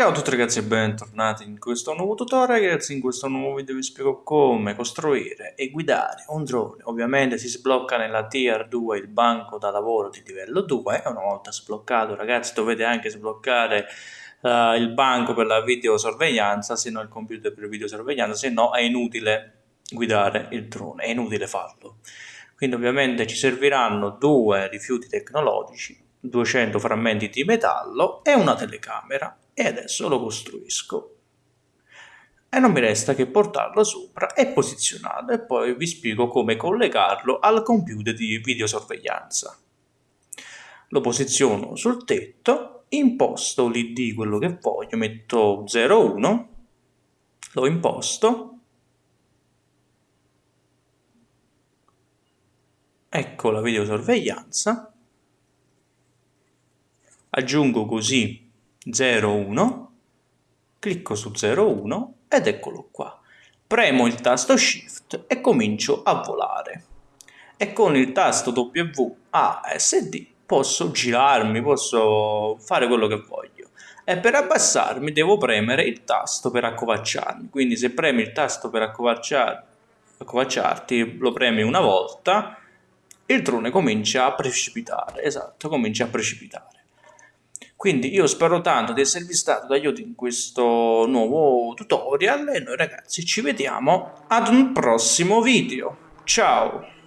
Ciao a tutti ragazzi e bentornati in questo nuovo tutorial. Ragazzi, in questo nuovo video vi spiego come costruire e guidare un drone. Ovviamente si sblocca nella tier 2 il banco da lavoro di livello 2 e una volta sbloccato ragazzi dovete anche sbloccare uh, il banco per la videosorveglianza. Se no il computer per videosorveglianza. Se no è inutile guidare il drone, è inutile farlo. Quindi ovviamente ci serviranno due rifiuti tecnologici 200 frammenti di metallo e una telecamera e adesso lo costruisco e non mi resta che portarlo sopra e posizionarlo e poi vi spiego come collegarlo al computer di videosorveglianza. Lo posiziono sul tetto, imposto l'id quello che voglio, metto 01, lo imposto, ecco la videosorveglianza, aggiungo così 01, clicco su 01 ed eccolo qua. Premo il tasto Shift e comincio a volare. E con il tasto WASD posso girarmi, posso fare quello che voglio. E per abbassarmi devo premere il tasto per accovacciarmi. Quindi se premi il tasto per accovacciarti, lo premi una volta, il drone comincia a precipitare. Esatto, comincia a precipitare. Quindi io spero tanto di esservi stato d'aiuto in questo nuovo tutorial e noi ragazzi ci vediamo ad un prossimo video. Ciao!